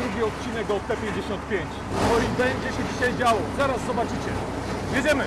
Drugi odcinek o T55. No i będzie się dzisiaj działo. Zaraz zobaczycie. Jedziemy!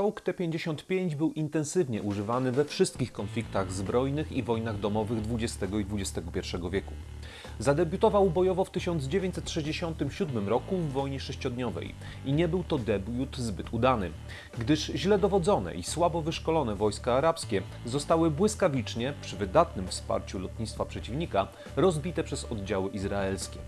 Czołg T-55 był intensywnie używany we wszystkich konfliktach zbrojnych i wojnach domowych XX i XXI wieku. Zadebiutował bojowo w 1967 roku w wojnie sześciodniowej i nie był to debiut zbyt udany, gdyż źle dowodzone i słabo wyszkolone wojska arabskie zostały błyskawicznie, przy wydatnym wsparciu lotnictwa przeciwnika, rozbite przez oddziały izraelskie.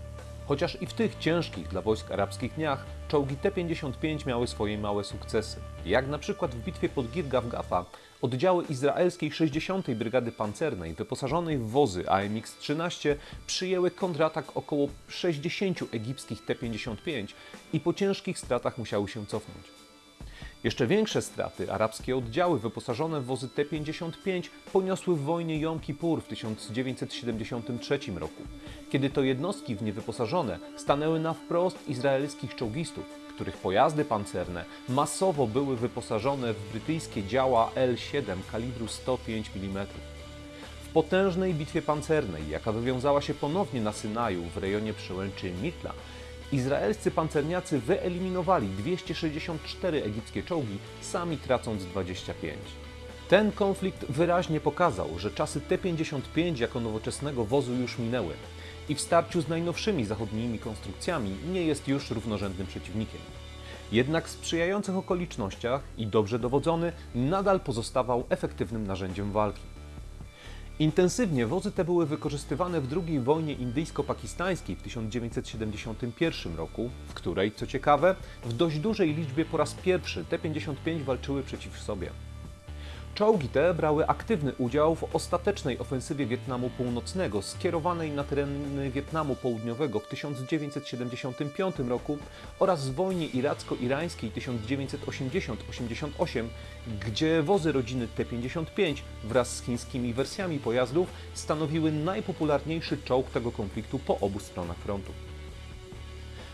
Chociaż i w tych ciężkich dla wojsk arabskich dniach czołgi T-55 miały swoje małe sukcesy. Jak na przykład w bitwie pod Girgaw Gafa oddziały izraelskiej 60. Brygady Pancernej wyposażonej w wozy AMX-13 przyjęły kontratak około 60 egipskich T-55 i po ciężkich stratach musiały się cofnąć. Jeszcze większe straty arabskie oddziały wyposażone w wozy T-55 poniosły w wojnie Jom Kippur w 1973 roku, kiedy to jednostki w nie wyposażone stanęły na wprost izraelskich czołgistów, których pojazdy pancerne masowo były wyposażone w brytyjskie działa L-7 kalibru 105 mm. W potężnej bitwie pancernej, jaka wywiązała się ponownie na Synaju w rejonie przełęczy Mitla, Izraelscy pancerniacy wyeliminowali 264 egipskie czołgi, sami tracąc 25. Ten konflikt wyraźnie pokazał, że czasy T-55 jako nowoczesnego wozu już minęły i w starciu z najnowszymi zachodnimi konstrukcjami nie jest już równorzędnym przeciwnikiem. Jednak w sprzyjających okolicznościach i dobrze dowodzony nadal pozostawał efektywnym narzędziem walki. Intensywnie wozy te były wykorzystywane w II wojnie indyjsko-pakistańskiej w 1971 roku, w której, co ciekawe, w dość dużej liczbie po raz pierwszy T-55 walczyły przeciw sobie. Czołgi te brały aktywny udział w ostatecznej ofensywie Wietnamu Północnego skierowanej na tereny Wietnamu Południowego w 1975 roku oraz w wojnie iracko-irańskiej 1980-88, gdzie wozy rodziny T-55 wraz z chińskimi wersjami pojazdów stanowiły najpopularniejszy czołg tego konfliktu po obu stronach frontu.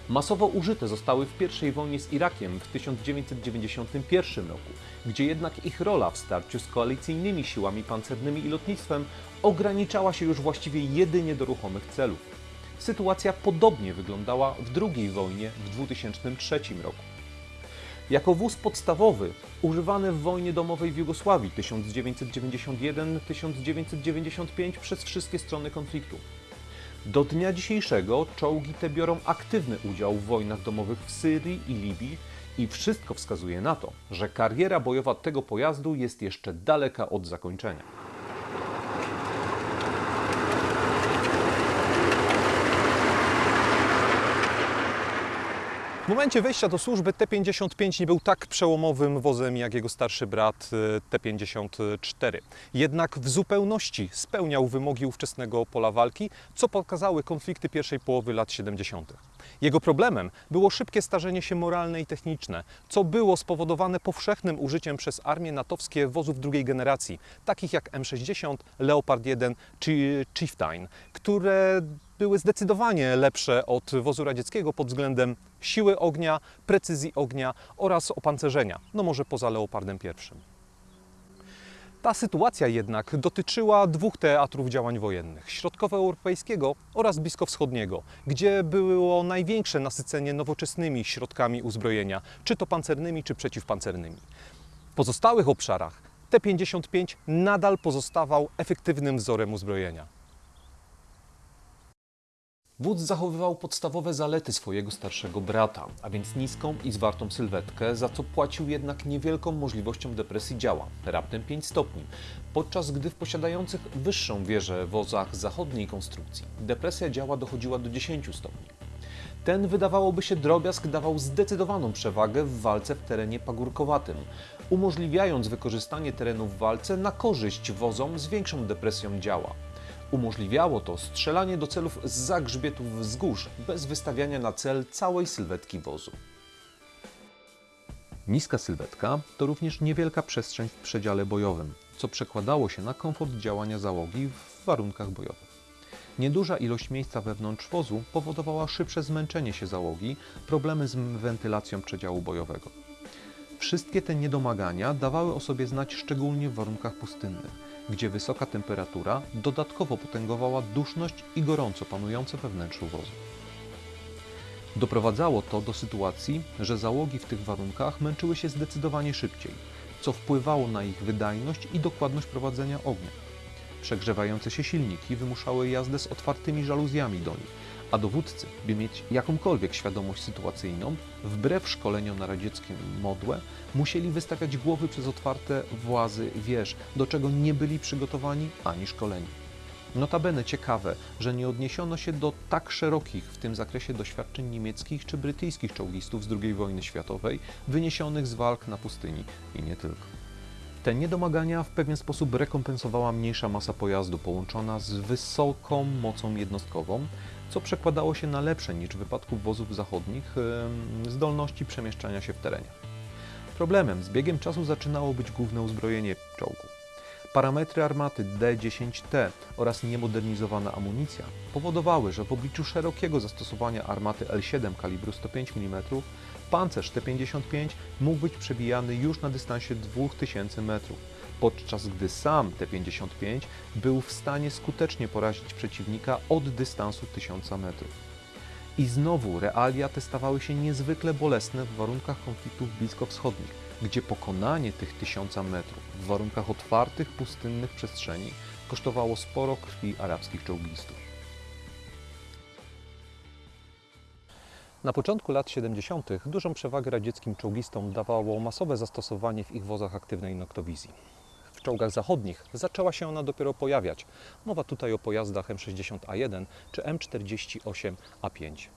Masowo użyte zostały w I wojnie z Irakiem w 1991 roku, gdzie jednak ich rola w starciu z koalicyjnymi siłami pancernymi i lotnictwem ograniczała się już właściwie jedynie do ruchomych celów. Sytuacja podobnie wyglądała w II wojnie w 2003 roku. Jako wóz podstawowy, używany w wojnie domowej w Jugosławii 1991-1995 przez wszystkie strony konfliktu. Do dnia dzisiejszego czołgi te biorą aktywny udział w wojnach domowych w Syrii i Libii i wszystko wskazuje na to, że kariera bojowa tego pojazdu jest jeszcze daleka od zakończenia. W momencie wejścia do służby T-55 nie był tak przełomowym wozem jak jego starszy brat y, T-54. Jednak w zupełności spełniał wymogi ówczesnego pola walki, co pokazały konflikty pierwszej połowy lat 70. Jego problemem było szybkie starzenie się moralne i techniczne, co było spowodowane powszechnym użyciem przez armie natowskie wozów drugiej generacji, takich jak M60, Leopard 1 czy Chieftain, które były zdecydowanie lepsze od wozu radzieckiego pod względem siły ognia, precyzji ognia oraz opancerzenia, no może poza Leopardem I. Ta sytuacja jednak dotyczyła dwóch teatrów działań wojennych: środkowoeuropejskiego oraz bliskowschodniego, gdzie było największe nasycenie nowoczesnymi środkami uzbrojenia, czy to pancernymi, czy przeciwpancernymi. W pozostałych obszarach T-55 nadal pozostawał efektywnym wzorem uzbrojenia. Wódz zachowywał podstawowe zalety swojego starszego brata, a więc niską i zwartą sylwetkę, za co płacił jednak niewielką możliwością depresji działa, raptem 5 stopni, podczas gdy w posiadających wyższą wieżę wozach zachodniej konstrukcji depresja działa dochodziła do 10 stopni. Ten wydawałoby się drobiazg dawał zdecydowaną przewagę w walce w terenie pagórkowatym, umożliwiając wykorzystanie terenu w walce na korzyść wozom z większą depresją działa. Umożliwiało to strzelanie do celów z zagrzbietów wzgórz, bez wystawiania na cel całej sylwetki wozu. Niska sylwetka to również niewielka przestrzeń w przedziale bojowym, co przekładało się na komfort działania załogi w warunkach bojowych. Nieduża ilość miejsca wewnątrz wozu powodowała szybsze zmęczenie się załogi, problemy z wentylacją przedziału bojowego. Wszystkie te niedomagania dawały o sobie znać szczególnie w warunkach pustynnych gdzie wysoka temperatura dodatkowo potęgowała duszność i gorąco panujące we wnętrzu wozu. Doprowadzało to do sytuacji, że załogi w tych warunkach męczyły się zdecydowanie szybciej, co wpływało na ich wydajność i dokładność prowadzenia ognia. Przegrzewające się silniki wymuszały jazdę z otwartymi żaluzjami do nich, a dowódcy, by mieć jakąkolwiek świadomość sytuacyjną, wbrew szkoleniom na radzieckim modłę, musieli wystawiać głowy przez otwarte włazy wież, do czego nie byli przygotowani ani szkoleni. Notabene ciekawe, że nie odniesiono się do tak szerokich w tym zakresie doświadczeń niemieckich czy brytyjskich czołgistów z II wojny światowej, wyniesionych z walk na pustyni i nie tylko. Te niedomagania w pewien sposób rekompensowała mniejsza masa pojazdu połączona z wysoką mocą jednostkową, co przekładało się na lepsze niż w wypadku wozów zachodnich zdolności przemieszczania się w terenie. Problemem z biegiem czasu zaczynało być główne uzbrojenie czołgu. Parametry armaty D-10T oraz niemodernizowana amunicja powodowały, że w obliczu szerokiego zastosowania armaty L7 kalibru 105 mm pancerz T-55 mógł być przebijany już na dystansie 2000 metrów, podczas gdy sam T-55 był w stanie skutecznie porazić przeciwnika od dystansu 1000 metrów. I znowu realia te stawały się niezwykle bolesne w warunkach konfliktów bliskowschodnich, gdzie pokonanie tych 1000 metrów w warunkach otwartych, pustynnych przestrzeni kosztowało sporo krwi arabskich czołgistów. Na początku lat 70. dużą przewagę radzieckim czołgistom dawało masowe zastosowanie w ich wozach aktywnej noktowizji. W czołgach zachodnich zaczęła się ona dopiero pojawiać. Mowa tutaj o pojazdach M60A1 czy M48A5.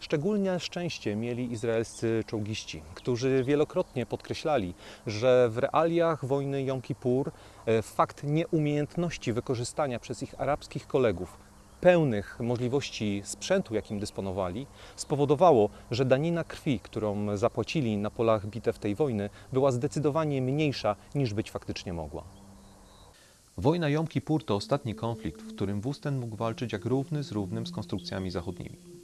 Szczególnie szczęście mieli izraelscy czołgiści, którzy wielokrotnie podkreślali, że w realiach wojny Jom Kippur e, fakt nieumiejętności wykorzystania przez ich arabskich kolegów pełnych możliwości sprzętu, jakim dysponowali, spowodowało, że danina krwi, którą zapłacili na polach bitew tej wojny, była zdecydowanie mniejsza niż być faktycznie mogła. Wojna Jom Kippur to ostatni konflikt, w którym Wusten mógł walczyć jak równy z równym z konstrukcjami zachodnimi.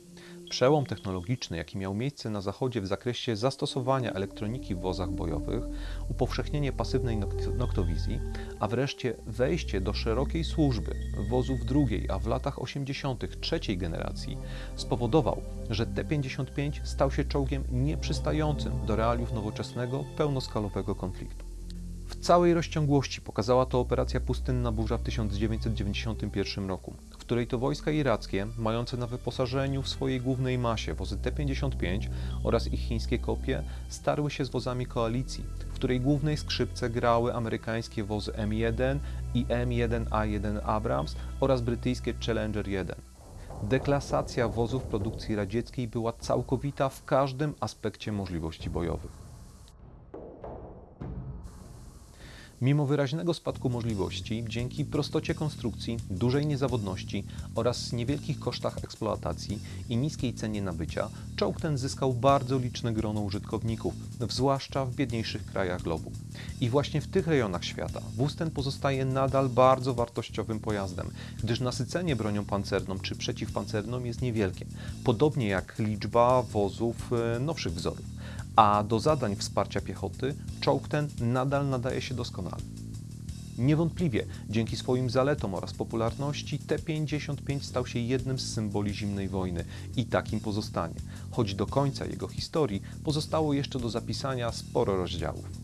Przełom technologiczny, jaki miał miejsce na Zachodzie w zakresie zastosowania elektroniki w wozach bojowych, upowszechnienie pasywnej nok- noktowizji, a wreszcie wejście do szerokiej służby wozów drugiej, a w latach 80. trzeciej generacji, spowodował, że T-55 stał się czołgiem nieprzystającym do realiów nowoczesnego, pełnoskalowego konfliktu. W całej rozciągłości pokazała to operacja Pustynna Burza w 1991 roku, której to wojska irackie, mające na wyposażeniu w swojej głównej masie wozy T-55 oraz ich chińskie kopie, starły się z wozami koalicji, w której głównej skrzypce grały amerykańskie wozy M1 i M1A1 Abrams oraz brytyjskie Challenger 1. Deklasacja wozów produkcji radzieckiej była całkowita w każdym aspekcie możliwości bojowych. Mimo wyraźnego spadku możliwości, dzięki prostocie konstrukcji, dużej niezawodności oraz niewielkich kosztach eksploatacji i niskiej cenie nabycia, czołg ten zyskał bardzo liczne grono użytkowników, zwłaszcza w biedniejszych krajach globu. I właśnie w tych rejonach świata wóz ten pozostaje nadal bardzo wartościowym pojazdem, gdyż nasycenie bronią pancerną czy przeciwpancerną jest niewielkie, podobnie jak liczba wozów e, nowszych wzorów a do zadań wsparcia piechoty czołg ten nadal nadaje się doskonale. Niewątpliwie dzięki swoim zaletom oraz popularności T-55 stał się jednym z symboli zimnej wojny i takim pozostanie, choć do końca jego historii pozostało jeszcze do zapisania sporo rozdziałów.